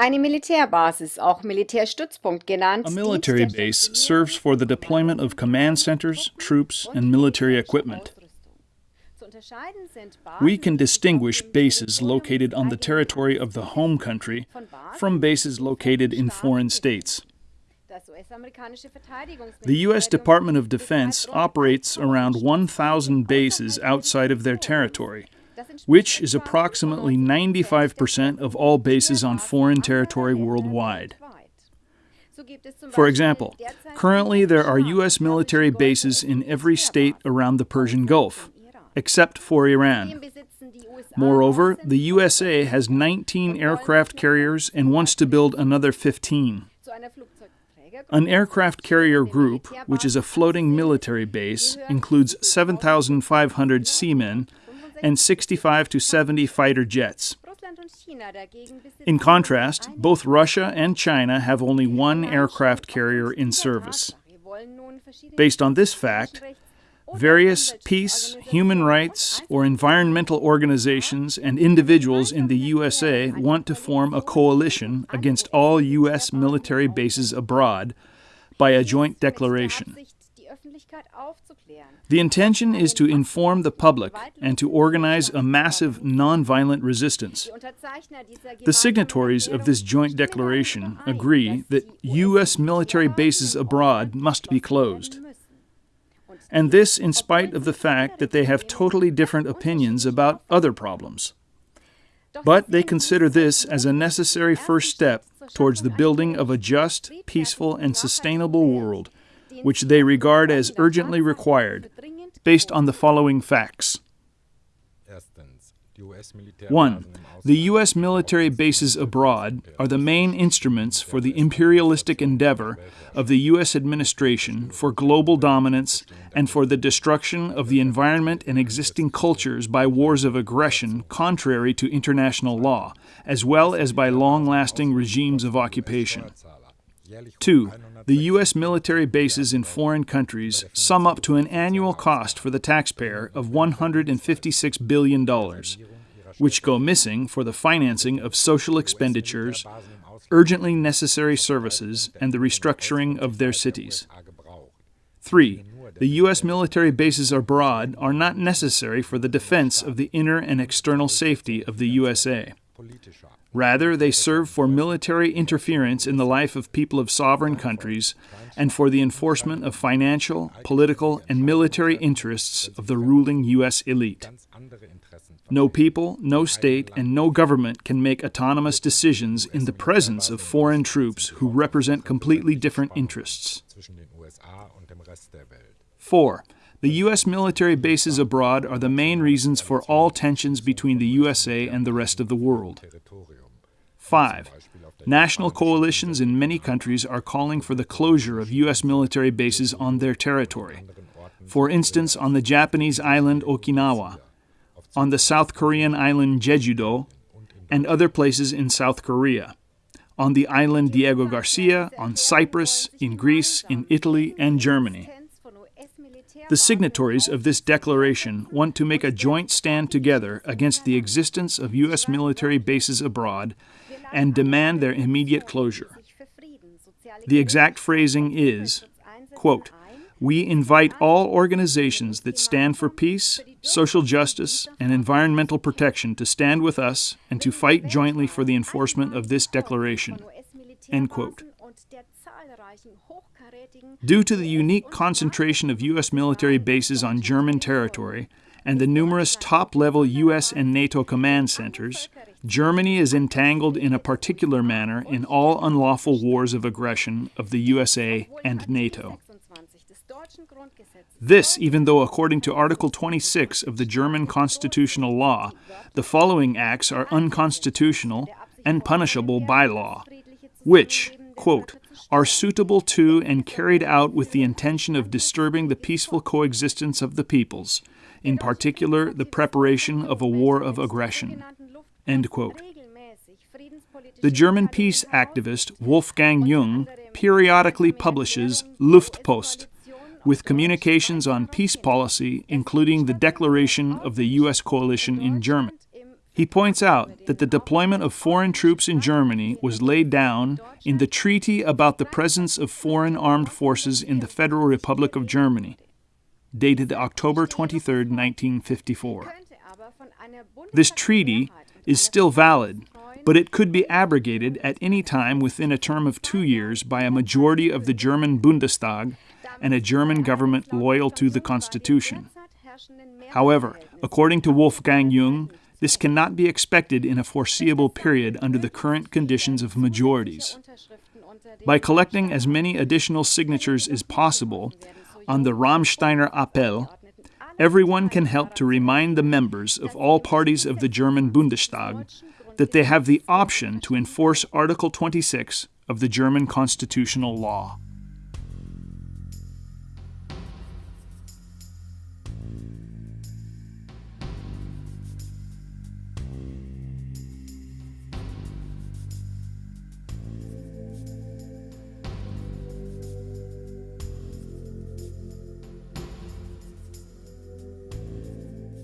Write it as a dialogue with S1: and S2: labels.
S1: Eine Militärbasis, auch Militärstützpunkt genannt,
S2: A military base serves for the deployment of command centers, troops, and military equipment. We can distinguish bases located on the territory of the home country from bases located in foreign states. The U.S. Department of Defense operates around 1,000 bases outside of their territory, which is approximately 95% of all bases on foreign territory worldwide. For example, currently there are U.S. military bases in every state around the Persian Gulf, except for Iran. Moreover, the USA has 19 aircraft carriers and wants to build another 15. An aircraft carrier group, which is a floating military base, includes 7,500 seamen and 65 to 70 fighter jets. In contrast, both Russia and China have only one aircraft carrier in service. Based on this fact, various peace, human rights, or environmental organizations and individuals in the USA want to form a coalition against all U.S. military bases abroad by a joint declaration. The intention is to inform the public and to organize a massive nonviolent resistance. The signatories of this joint declaration agree that U.S. military bases abroad must be closed. And this in spite of the fact that they have totally different opinions about other problems. But they consider this as a necessary first step towards the building of a just, peaceful, and sustainable world which they regard as urgently required, based on the following facts. 1. The U.S. military bases abroad are the main instruments for the imperialistic endeavor of the U.S. administration for global dominance and for the destruction of the environment and existing cultures by wars of aggression contrary to international law, as well as by long lasting regimes of occupation. 2. The U.S. military bases in foreign countries sum up to an annual cost for the taxpayer of $156 billion, which go missing for the financing of social expenditures, urgently necessary services, and the restructuring of their cities. 3. The U.S. military bases abroad are not necessary for the defense of the inner and external safety of the USA. Rather, they serve for military interference in the life of people of sovereign countries and for the enforcement of financial, political, and military interests of the ruling U.S. elite. No people, no state, and no government can make autonomous decisions in the presence of foreign troops who represent completely different interests. 4. The U.S. military bases abroad are the main reasons for all tensions between the USA and the rest of the world. 5. National coalitions in many countries are calling for the closure of U.S. military bases on their territory. For instance, on the Japanese island Okinawa, on the South Korean island Jeju-do, and other places in South Korea, on the island Diego Garcia, on Cyprus, in Greece, in Italy, and Germany. The signatories of this declaration want to make a joint stand together against the existence of U.S. military bases abroad and demand their immediate closure. The exact phrasing is, quote, we invite all organizations that stand for peace, social justice, and environmental protection to stand with us and to fight jointly for the enforcement of this declaration. End quote. Due to the unique concentration of U.S. military bases on German territory and the numerous top level U.S. and NATO command centers, Germany is entangled in a particular manner in all unlawful wars of aggression of the USA and NATO. This, even though, according to Article 26 of the German constitutional law, the following acts are unconstitutional and punishable by law, which, quote, are suitable to and carried out with the intention of disturbing the peaceful coexistence of the peoples, in particular the preparation of a war of aggression. The German peace activist Wolfgang Jung periodically publishes Luftpost with communications on peace policy, including the declaration of the U.S. coalition in German. He points out that the deployment of foreign troops in Germany was laid down in the Treaty about the Presence of Foreign Armed Forces in the Federal Republic of Germany, dated October 23, 1954. This treaty is still valid, but it could be abrogated at any time within a term of two years by a majority of the German Bundestag and a German government loyal to the Constitution. However, according to Wolfgang Jung, this cannot be expected in a foreseeable period under the current conditions of majorities. By collecting as many additional signatures as possible on the Ramsteiner Appell, everyone can help to remind the members of all parties of the German Bundestag that they have the option to enforce Article 26 of the German constitutional law.